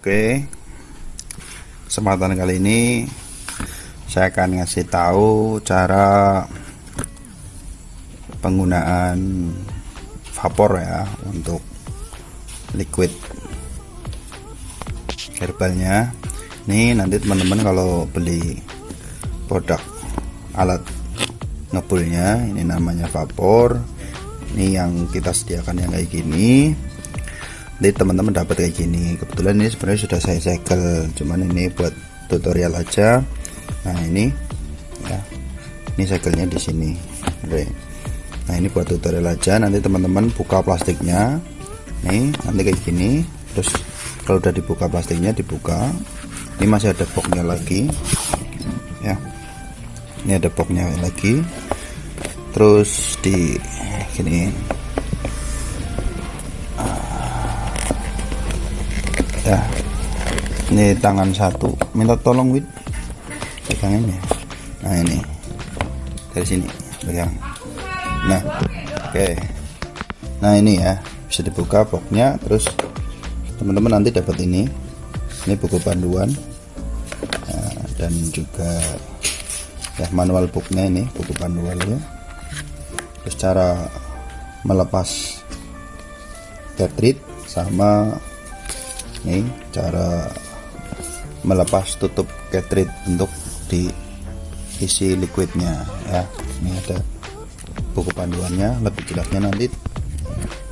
Oke. Kesempatan kali ini saya akan ngasih tahu cara penggunaan vapor ya untuk liquid herbalnya. Ini nanti teman-teman kalau beli produk alat ngebulnya ini namanya vapor. Ini yang kita sediakan yang kayak gini jadi teman-teman dapat kayak gini. Kebetulan ini sebenarnya sudah saya segel cuman ini buat tutorial aja. Nah ini ya ini segelnya di sini. Nah ini buat tutorial aja. Nanti teman-teman buka plastiknya. Nih nanti kayak gini. Terus kalau udah dibuka plastiknya dibuka. Ini masih ada boxnya lagi. Ya. Ini ada boxnya lagi. Terus di gini ya. Ini tangan satu. Minta tolong wid. Pegangin ya. Nah ini. Dari sini pegang. Nah oke. Okay. nah ini ya. Bisa dibuka boxnya terus teman-teman nanti dapat ini. Ini buku panduan. Nah, dan juga ya manual booknya ini buku panduannya terus cara melepas cartridge sama ini cara melepas tutup cartridge untuk diisi liquidnya ya. Ini ada buku panduannya lebih jelasnya nanti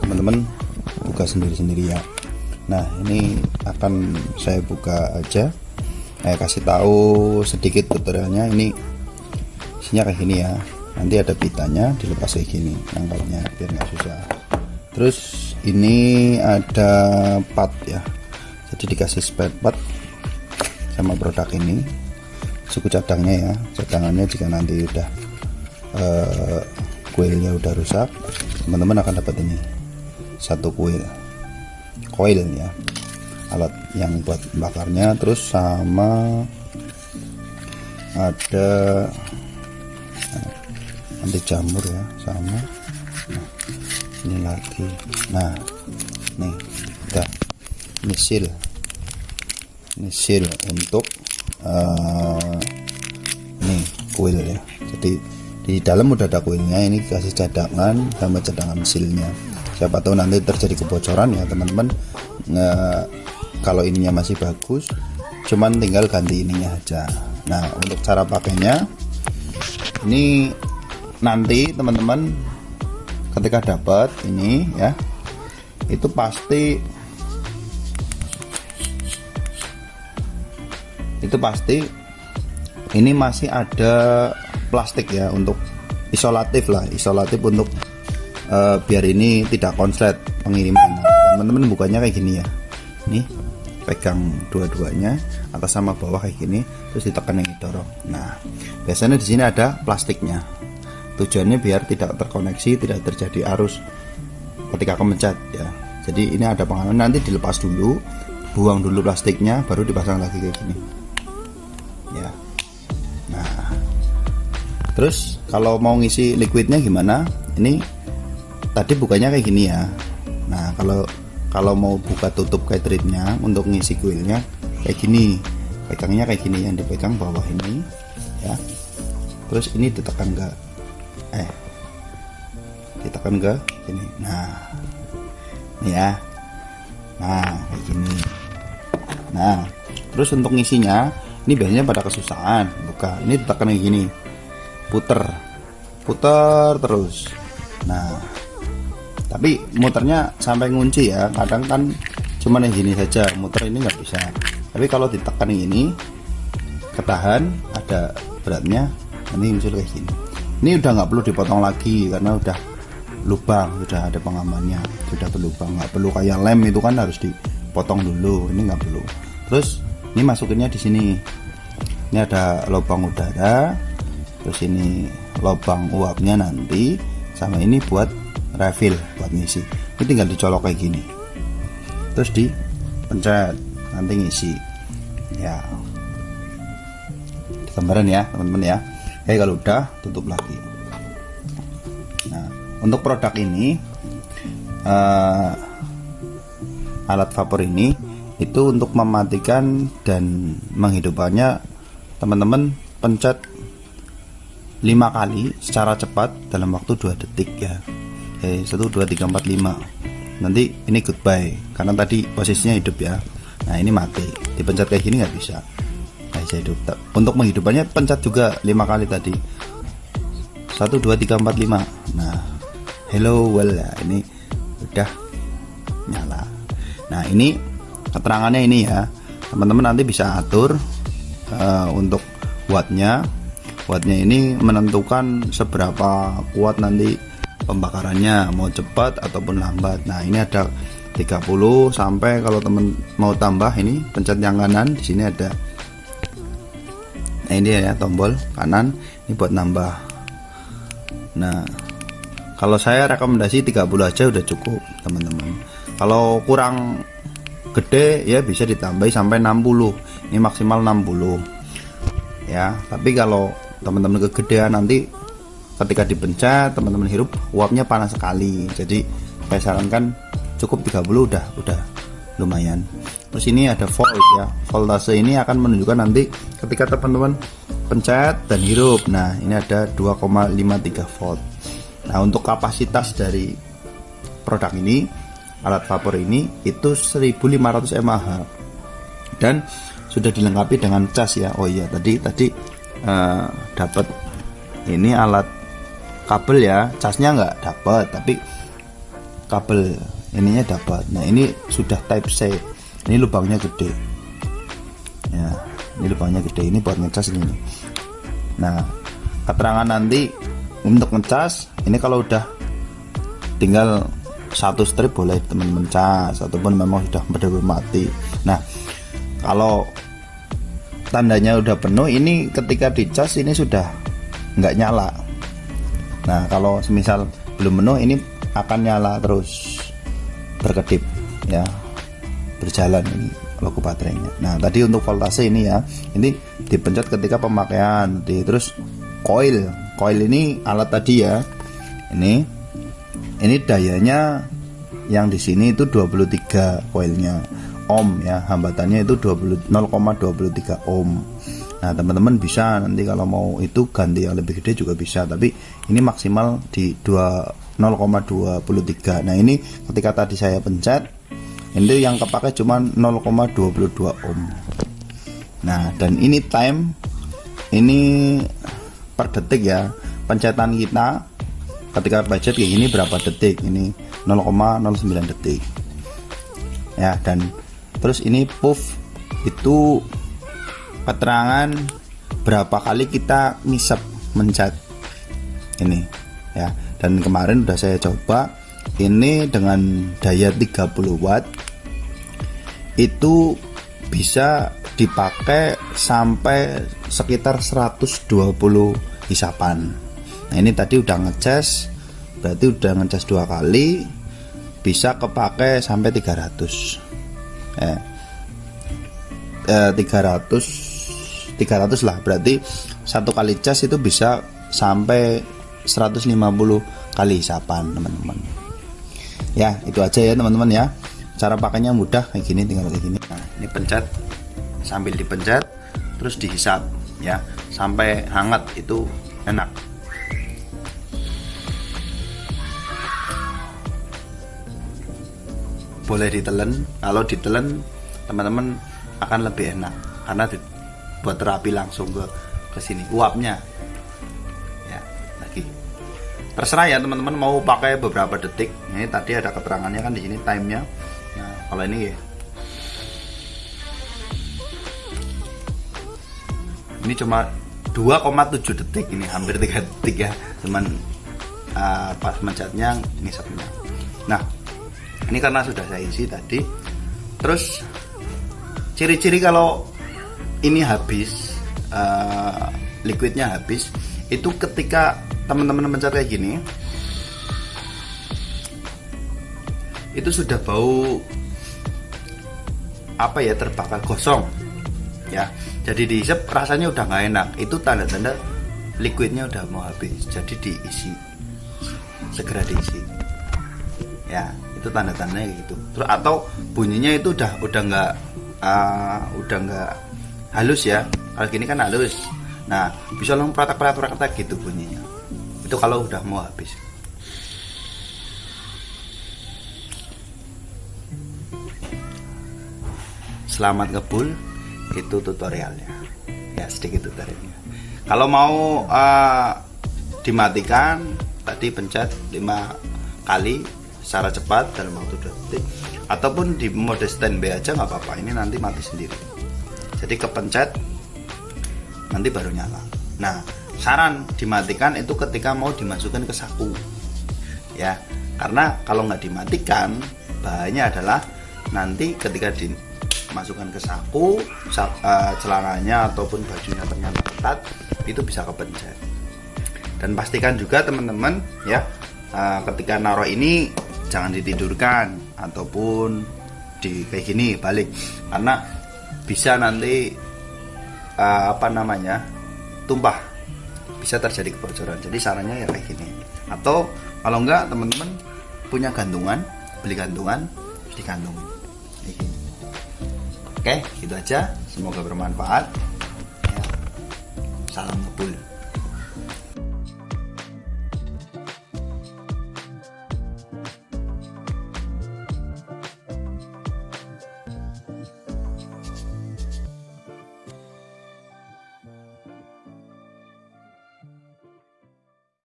teman-teman buka sendiri-sendiri ya. Nah ini akan saya buka aja. Saya kasih tahu sedikit tutorialnya. Ini isinya kayak gini ya. Nanti ada pitanya dilepas kayak gini nangkalnya biar nggak susah. Terus ini ada part ya jadi dikasih spare part sama produk ini. Suku cadangnya ya cadangannya jika nanti udah uh, kuilnya udah rusak teman-teman akan dapat ini satu kuil coil ya alat yang buat bakarnya. Terus sama ada nah, anti jamur ya sama. Nah, ini lagi. Nah nih udah misil misil untuk uh, nih kuil ya. Jadi di dalam udah ada kuilnya ini kasih cadangan sama cadangan mesilnya siapa tahu nanti terjadi kebocoran ya teman-teman. Kalau ininya masih bagus cuman tinggal ganti ininya aja. Nah untuk cara pakainya ini nanti teman-teman ketika dapat ini ya itu pasti itu pasti ini masih ada plastik ya untuk isolatif lah isolatif untuk uh, biar ini tidak konslet pengiriman. Teman-teman bukanya kayak gini ya. Nih pegang dua-duanya atas sama bawah kayak gini terus ditekan yang didorong. Nah biasanya di sini ada plastiknya. Tujuannya biar tidak terkoneksi tidak terjadi arus ketika kemencet ya. Jadi ini ada pengalaman nanti dilepas dulu buang dulu plastiknya baru dipasang lagi kayak gini terus kalau mau ngisi liquidnya gimana? Ini tadi bukanya kayak gini ya. Nah kalau kalau mau buka tutup cartridge-nya untuk ngisi kuilnya kayak gini. Pegangnya kayak gini yang dipegang bawah ini ya. Terus ini ditekan ke eh ditekan ke sini nah ini ya. Nah kayak gini. Nah terus untuk ngisinya ini biasanya pada kesusahan buka. Ini ditekan kayak gini puter. Puter terus. Nah tapi muternya sampai ngunci ya. Kadang kan cuman yang gini saja muter ini nggak bisa. Tapi kalau ditekan ini ketahan ada beratnya ini muncul kayak gini. Ini udah nggak perlu dipotong lagi karena udah lubang sudah ada pengamannya sudah berlubang. Nggak perlu kayak lem itu kan harus dipotong dulu ini nggak perlu. Terus ini masukinnya di sini. Ini ada lubang udara terus ini lubang uapnya nanti sama ini buat refill buat ngisi. Ini tinggal dicolok kayak gini. Terus di pencet nanti ngisi. Ya. Gambaran ya teman-teman ya. Oke kalau udah tutup lagi. Nah untuk produk ini uh, alat vapor ini itu untuk mematikan dan menghidupkannya teman-teman pencet 5 kali secara cepat dalam waktu 2 detik ya. Oke, 1 2 3 4 5 nanti ini goodbye karena tadi posisinya hidup ya. Nah ini mati. Dipencet kayak gini nggak bisa. Nah, bisa hidup. Untuk menghidupkannya pencet juga 5 kali tadi. 1 2 3 4 5 nah hello well ya. Ini udah nyala. Nah ini keterangannya ini ya. Teman-teman nanti bisa atur uh, untuk wattnya wattnya ini menentukan seberapa kuat nanti pembakarannya mau cepat ataupun lambat. Nah ini ada 30 sampai kalau teman mau tambah ini pencet yang kanan di sini ada nah ini ya tombol kanan ini buat nambah. Nah kalau saya rekomendasi 30 aja udah cukup teman-teman. Kalau kurang gede ya bisa ditambahi sampai 60 ini maksimal 60 ya tapi kalau teman-teman kegedean nanti ketika dipencet teman-teman hirup uapnya panas sekali. Jadi saya sarankan cukup 30 udah udah lumayan. Terus ini ada volt ya. Voltase ini akan menunjukkan nanti ketika teman-teman pencet dan hirup. Nah ini ada 2,53 volt. Nah untuk kapasitas dari produk ini alat vapor ini itu 1500 mAh. Dan sudah dilengkapi dengan cas ya. Oh iya tadi tadi uh, dapat ini alat kabel ya. Casnya nggak dapat tapi kabel ininya dapat nah ini sudah type C. Ini lubangnya gede. Ya ini lubangnya gede. Ini buat ngecas ini. Nah keterangan nanti untuk ngecas ini kalau udah tinggal satu strip boleh teman-teman cas ataupun memang sudah benar-benar mati. Nah kalau tandanya udah penuh ini ketika dicas ini sudah nggak nyala. Nah kalau semisal belum penuh ini akan nyala terus berkedip ya berjalan ini logo baterainya. Nah tadi untuk voltase ini ya ini dipencet ketika pemakaian di terus coil coil ini alat tadi ya ini ini dayanya yang di sini itu 23 coilnya ohm ya hambatannya itu 0,23 ohm. Nah teman-teman bisa nanti kalau mau itu ganti yang lebih gede juga bisa tapi ini maksimal di 0,23 nah ini ketika tadi saya pencet ini yang kepakai cuma 0,22 ohm. Nah dan ini time ini per detik ya pencetan kita ketika budget kayak gini berapa detik? Ini 0,09 detik. Ya dan terus ini puff itu keterangan berapa kali kita ngisep mencet ini ya. Dan kemarin udah saya coba ini dengan daya 30 watt itu bisa dipakai sampai sekitar 120 hisapan nah ini tadi udah ngecas berarti udah ngecas dua kali bisa kepake sampai 300 eh, eh 300 300 lah. Berarti satu kali cas itu bisa sampai 150 kali hisapan teman-teman. Ya itu aja ya teman-teman ya. Cara pakainya mudah kayak gini tinggal kayak gini. Nah ini pencet sambil dipencet terus dihisap ya. Sampai hangat itu enak boleh ditelen kalau ditelen teman-teman akan lebih enak. Karena buat terapi langsung ke ke sini. Uapnya. Ya lagi. Terserah ya teman-teman mau pakai beberapa detik. Ini tadi ada keterangannya kan di sini timenya. Nah kalau ini ya. Ini cuma 2,7 detik ini hampir 3 detik ya. Cuman uh, pas mencetnya ngisapnya. Nah ini karena sudah saya isi tadi. Terus ciri-ciri kalau ini habis uh, liquidnya habis itu ketika teman-teman mencet kayak gini itu sudah bau apa ya terbakar gosong. Ya jadi diisep rasanya udah nggak enak. Itu tanda-tanda liquidnya udah mau habis. Jadi diisi segera diisi. Ya itu tanda-tandanya gitu. Terus atau bunyinya itu udah udah nggak uh, udah nggak halus ya. Kalau gini kan halus. Nah bisa langsung pratak-pratak gitu bunyinya. Itu kalau udah mau habis. Selamat ngebul itu tutorialnya. Ya sedikit tutorialnya. Kalau mau uh, dimatikan tadi pencet 5 kali secara cepat dalam waktu 2 detik ataupun di mode standby aja nggak apa-apa. Ini nanti mati sendiri. Jadi kepencet nanti baru nyala. Nah saran dimatikan itu ketika mau dimasukkan ke saku. Ya karena kalau nggak dimatikan bahayanya adalah nanti ketika dimasukkan ke saku uh, celananya ataupun bajunya ternyata ketat itu bisa kepencet. Dan pastikan juga teman-teman ya uh, ketika naruh ini jangan ditidurkan ataupun di kayak gini balik. Karena bisa nanti uh, apa namanya tumpah. Bisa terjadi kebocoran. Jadi sarannya ya kayak gini. Atau kalau enggak teman-teman punya gantungan beli gantungan digantungin kayak oke gitu aja. Semoga bermanfaat. Ya. salam ngebul